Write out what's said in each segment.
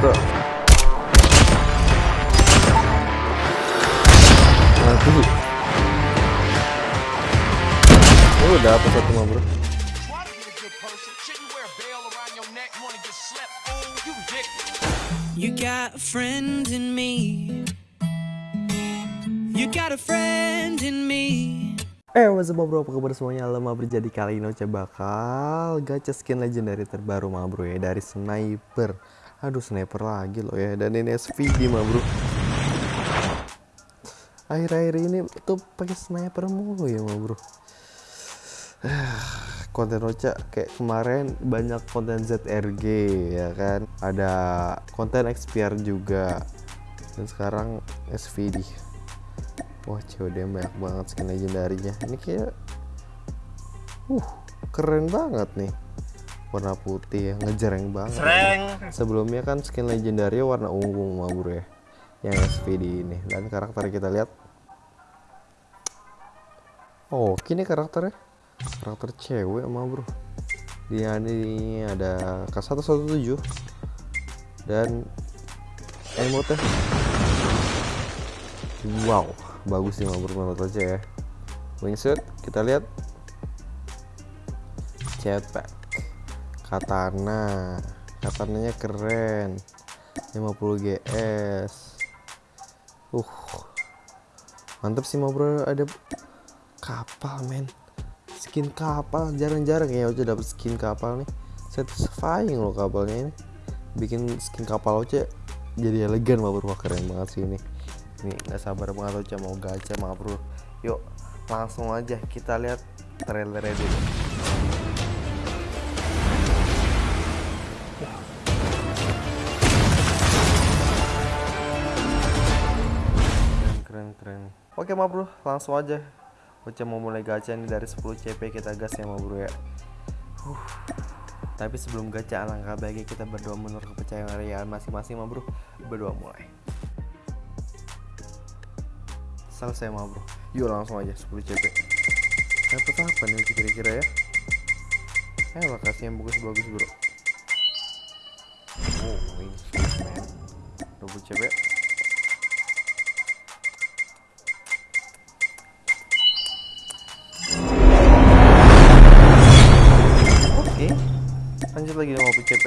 tuh mati oh dapat satu mah bro you got a friend in me. You got a friend in me. Eh, what's up bro, apa kabar semuanya? Halo Mabro, jadi kali ini Ocha bakal gacha skin legendary terbaru Mabro ya Dari sniper Aduh, sniper lagi loh ya. Dan ini SVD Mabro Akhir-akhir ini tuh pakai sniper mulu ya Mabro konten Ocha kayak kemarin banyak konten ZRG ya kan? Ada konten XPR juga. Dan sekarang SVD Wah COD banyak banget skin legendarinya Ini kayak Uh keren banget nih Warna putih ya ngejreng banget. Sebelumnya kan skin legendary warna ungu mah bro ya Yang SVD ini. Dan karakter kita lihat. Oh kini karakternya. Karakter cewek mah bro Dia ini ada K117 Dan Emote Wow bagus sih mau menurut aja ya. Wingsuit kita lihat. Jetpack katana. Katananya keren. 50 GS uh. Mantep sih mau bro. Ada kapal men. Skin kapal jarang-jarang ya. Udah dapet skin kapal nih. Satisfying loh kapalnya ini. Bikin skin kapal aja jadi elegan mau bro. Keren banget sih ini. Ini nggak sabar banget Ocha mau gacha mah bro. Yuk langsung aja kita lihat trailernya dulu keren. Oke mah bro. Langsung aja. Ocha mau mulai gacha ini dari 10 CP kita gas ya mah bro ya. Huh. Tapi sebelum gacha alangkah baiknya kita berdoa menurut kepercayaan masing-masing mah bro. Berdoa mulai. Selesai mah bro. Yuk langsung aja 10 CP dapat apa nih kira-kira ya? Eh lokasi yang bagus-bagus bro. Oh wing man. 20 CP lanjut lagi 50 CP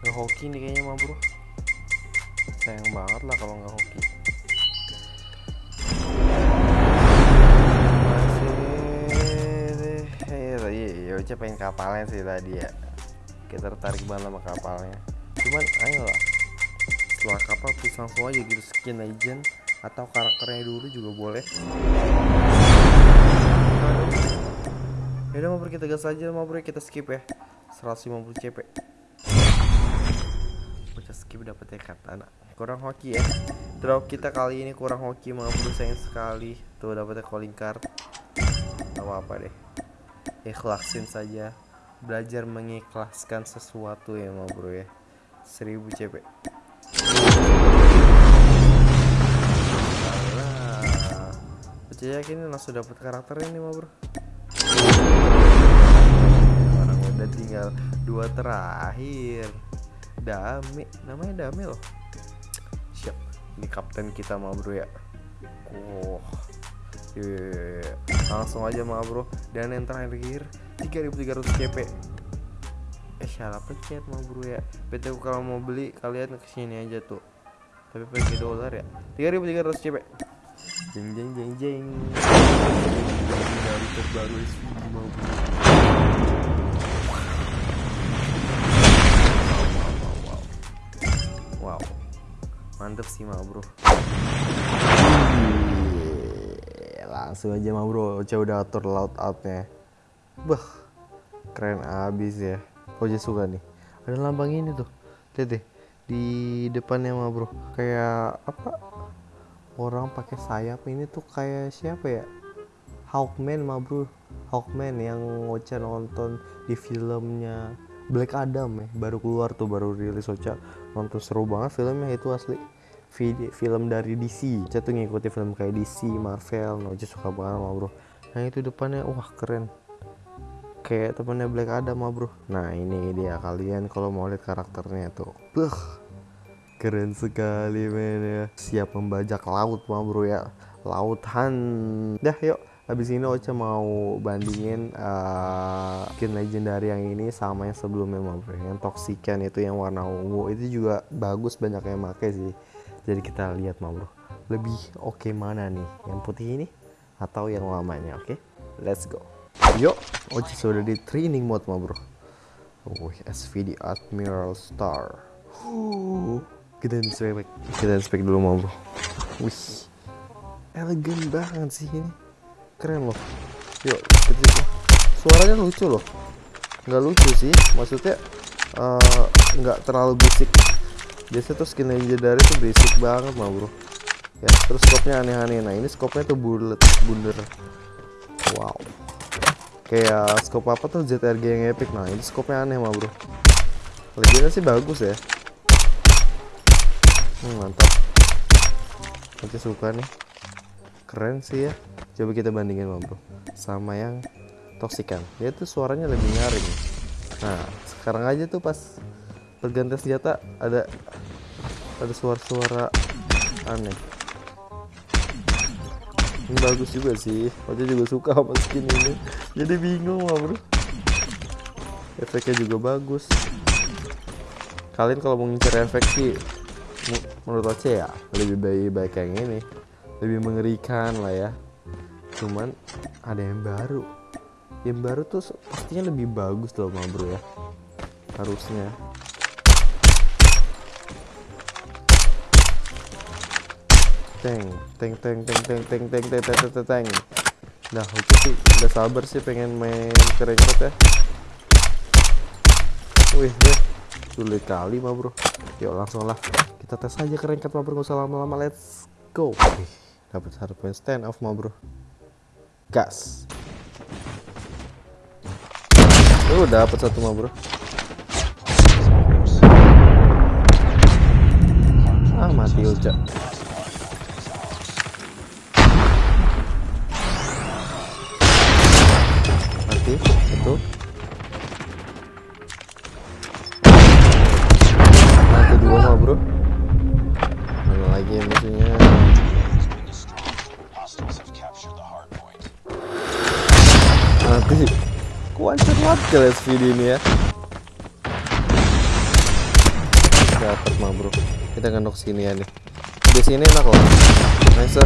Gak hoki nih kayaknya mah bro. Sayang banget lah kalau nggak hoki. Iya iya pengen kapalnya sih tadi ya. Kita tertarik banget sama kapalnya. Cuman ayolah setelah kapal please langsung aja gitu skin legend atau karakternya dulu juga boleh Yaudah mau kita gas aja mau kita skip ya. 150 CP Bocah skip dapetnya katana kurang hoki ya. Drop kita kali ini kurang hoki mau bro sayang sekali. Tuh dapetnya calling card. Gak apa apa deh. Ikhlasin saja. Belajar mengikhlaskan sesuatu ya mau bro ya 1000 CP Alah, Bocah yakin langsung dapet karakter ini mau bro tinggal dua terakhir. Dame namanya Dame loh. Siap ini kapten kita mah bro ya. Oh yeah. langsung aja mah bro. Dan yang terakhir 3300 CP eh salah pencet mah bro ya? PT kalau mau beli kalian ke sini aja tuh. Tapi pakai dolar ya. 3300 CP jeng jeng jeng jeng. Dari terbaru SVD mau bro mantep sih mah bro. Langsung aja mah bro. Ocha udah atur loud outnya. Bah keren abis ya. Ocha suka nih. Ada lambang ini tuh. Lihat deh di depannya mah bro. Kayak apa? Orang pakai sayap. Ini tuh kayak siapa ya? Hawkman mah bro. Hawkman yang Ocha nonton di filmnya Black Adam ya. Baru keluar tuh baru rilis Ocha. Nonton seru banget filmnya itu asli film dari DC Ocha tuh ngikuti film kayak DC Marvel nah, Ocha suka banget sama bro. Nah itu depannya wah keren. Kayak temennya Black Adam mah bro. Nah ini dia kalian kalau mau lihat karakternya tuh. Beuh, keren sekali men ya. Siap membajak laut mah bro ya. Lautan. Dah yuk. Habis ini Ocha mau bandingin uh, skin legendary yang ini sama yang sebelumnya mah bro. Yang toxican itu yang warna ungu. Itu juga bagus banyak yang make sih jadi kita lihat bro lebih oke mana nih yang putih ini atau yang lamanya oke let's go yuk Ocha sudah di training mode mah bro Wih, SVD Admiral Star. Kita inspek, kita inspek dulu mau bro. Wih, elegan banget sih ini. Keren loh. Yuk, kita suaranya lucu loh. Nggak lucu sih, maksudnya eh, nggak terlalu berisik. Biasanya tuh skin legendary tuh berisik banget mah bro. Ya, terus scope-nya aneh-aneh. Nah, ini scope-nya tuh bulat, bunder. Wow. Kayak scope apa tuh? ZRG yang epic. Nah ini scope-nya aneh mah bro. Legendnya sih bagus ya. Hmm, mantap. Oke suka nih. Keren sih ya. Coba kita bandingin mah bro. Sama yang toxican dia tuh suaranya lebih nyaring. Nah sekarang aja tuh pas pergantian senjata ada ada suara-suara aneh. Ini bagus juga sih. Ocha juga suka sama skin ini. Jadi bingung lah bro. Efeknya juga bagus. Kalian kalau mau ngincer efek sih menurut Ocha ya lebih baik baik yang ini. Lebih mengerikan lah ya. Cuman ada yang baru. Yang baru tuh pastinya lebih bagus loh bro ya. Harusnya teng teng teng teng teng teng teng teng teng teng teng teng nah itu sih udah sabar sih pengen main kerengkot ya wih deh sulit kali mah bro yuk langsung lah kita tes aja kerengkot mah bro gak usah lama-lama let's go wih dapat satu poin stand off mah bro gas tuh dapat satu mah bro ah mati Uca itu mati dua mah bro. Mana lagi ya musuhnya mati kuancur banget ke SVD ini ya. Dapat mah bro. Kita ngendok sini ya nih. Di sini enak loh. Nice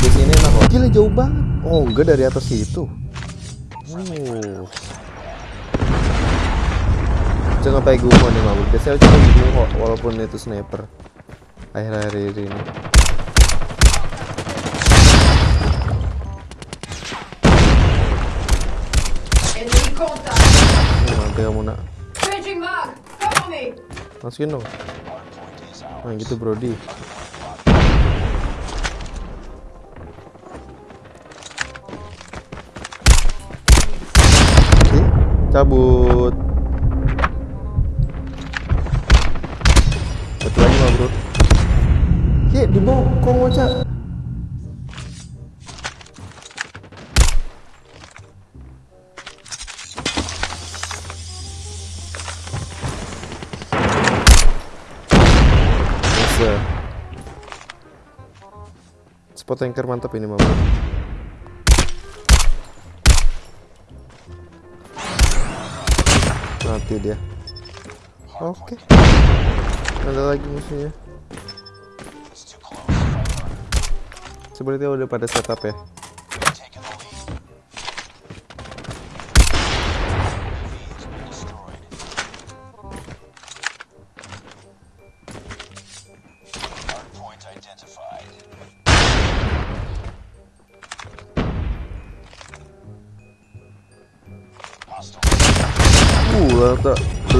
di sini enak loh. Gila jauh banget. Oh enggak dari atas itu oh jangan pakai gumo nih mah bro biasanya cuma gumo walaupun itu sniper. Akhir-akhir ini. Nanti kamu nak masukin dong. Nah gitu brody cabut satu lagi mah bro Ye, di bokong aja Bisa. Spot tanker mantap ini mah bro. mati dia. Oke. Okay. ada lagi musuhnya. Sepertinya udah pada setup ya.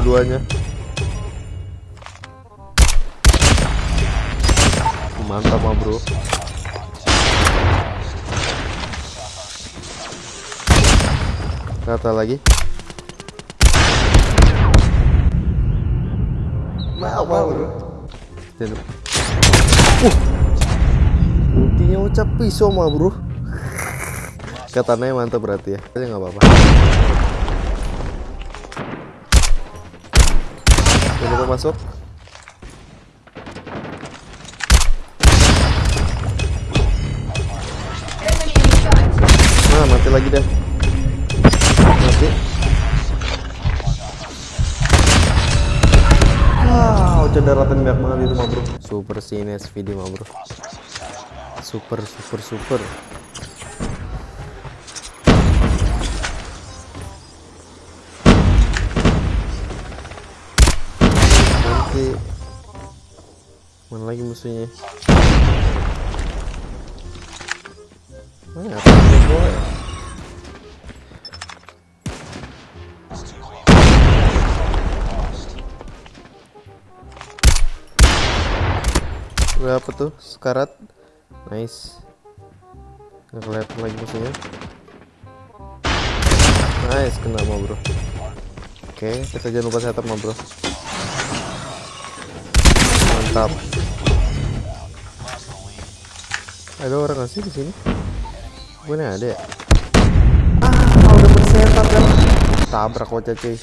Dua-duanya. Mantap mah bro. Rata lagi. Mau bro. Jangan lupa. Uh. Ultinya ucap pisau mah bro. Katanya mantap berarti ya. Nggak apa-apa. Masuk. In sight. Nah, mati lagi deh. Mati. Wow, daratan banyak banget itu mah bro. Super sih ini SVD mah bro. Super, super, super. Nanti mana lagi musuhnya? Mana? Ada boy. Berapa tuh? Sekarat. Nice. Nggak kelihatan lagi musuhnya. Nice, kena mau bro. Oke, kita jangan lupa setup mau bro. Mantap. Ada orang sih di sini? Mana ada ya? Ah, udah bersetup ya. Tabrak wajah cuy.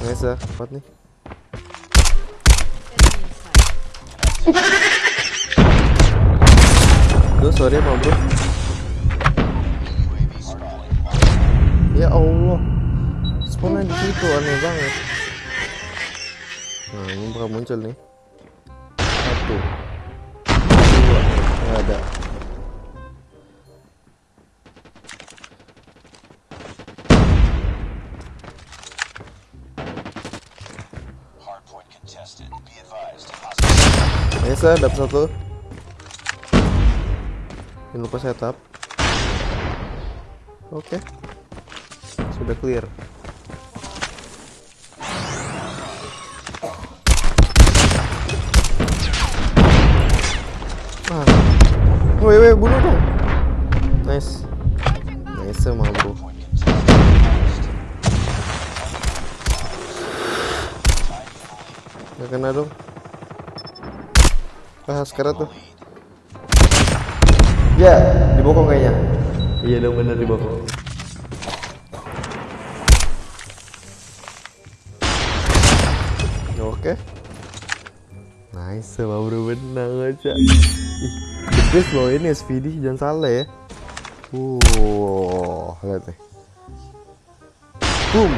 Nice, kuat nih. Duh, sorry ma bro. Situ aneh banget. Nah, ini bakal muncul nih. Satu, dua, nggak ada. Biasa dapat satu. Jangan lupa setup. Oke. Sudah clear. Ah. Woi, woi, bunuh dong. Nice. Nice mah, bro. Gak kena dong. Ah, sekarang tuh. Ya, di bokong kayaknya. Iya dong bener di bokong. Oke. Nice, mau bro benang aja. Ih, best loh ini SVD jangan salah ya. Wow, lihat nih. Boom.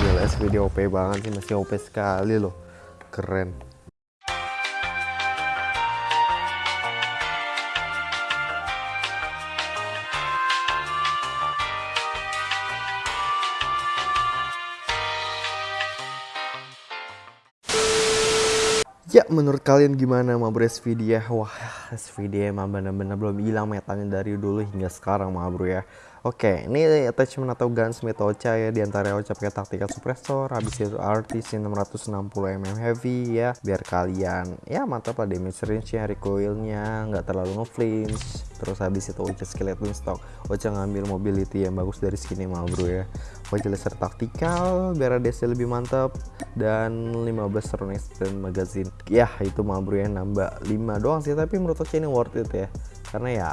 Gila SVD OP banget sih, masih OP sekali loh. Keren. Ya menurut kalian gimana ma bro SVD ya? Wah SVD emang bener-bener belum hilang metanya dari dulu hingga sekarang ma bro ya Oke ini attachment atau gunsmith Ocha ya di antara Ocha pakai tactical suppressor Habis itu RTC 660mm heavy ya Biar kalian ya mantap lah damage range nya recoilnya nggak terlalu nge-flinch. Terus habis itu Ocha skeleton stock. Ocha ngambil mobility yang bagus dari skinnya ma bro ya. Ocha laser taktikal biar ADC lebih mantap dan 15 round extend magazine. Ya itu mah bro ya nambah 5 doang sih tapi menurut saya ini worth it ya. Karena ya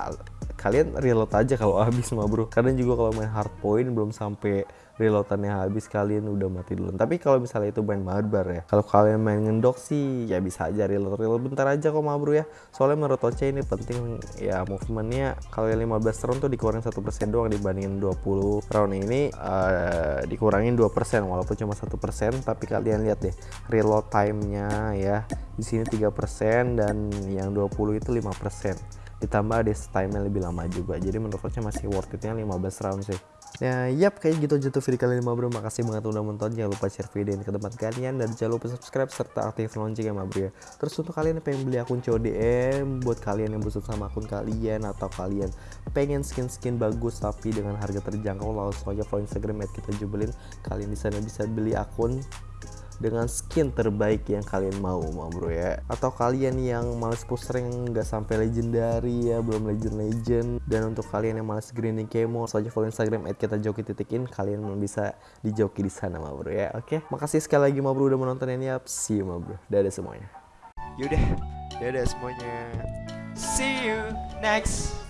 kalian reload aja kalau habis mah bro kadang juga kalau main hard point belum sampai reloadannya habis kalian udah mati dulu tapi kalau misalnya itu main barbar ya kalau kalian main ngendok sih ya bisa aja reload reload bentar aja kok mah bro ya. Soalnya menurut Oce ini penting ya movementnya kalian 15 round tuh dikurangin satu persen doang dibandingin 20 round ini uh, dikurangin 2% walaupun cuma satu persen tapi kalian lihat deh reload time-nya ya di sini 3% dan yang 20 itu 5% ditambah ada time lebih lama juga. Jadi menurut coachnya masih worth itnya 15 round sih. Ya yap kayak gitu aja tuh video kali ini bro. Makasih banget udah nonton jangan lupa share video ini ke teman kalian. Dan jangan lupa subscribe serta aktif lonceng ya bro ya. Terus untuk kalian yang pengen beli akun CODM buat kalian yang bosan sama akun kalian atau kalian pengen skin-skin bagus tapi dengan harga terjangkau langsung aja follow instagram at kita jubelin. Kalian di sana bisa beli akun dengan skin terbaik yang kalian mau mau bro ya. Atau kalian yang males poster yang nggak sampai legendary ya belum legend legend dan untuk kalian yang males grinding kemo saja follow instagram at kita joki titikin kalian bisa dijoki di sana mau bro ya. Oke? Makasih sekali lagi mau bro udah menonton ini. Up see you mau bro. Dadah semuanya. Yaudah. Dadah semuanya. See you next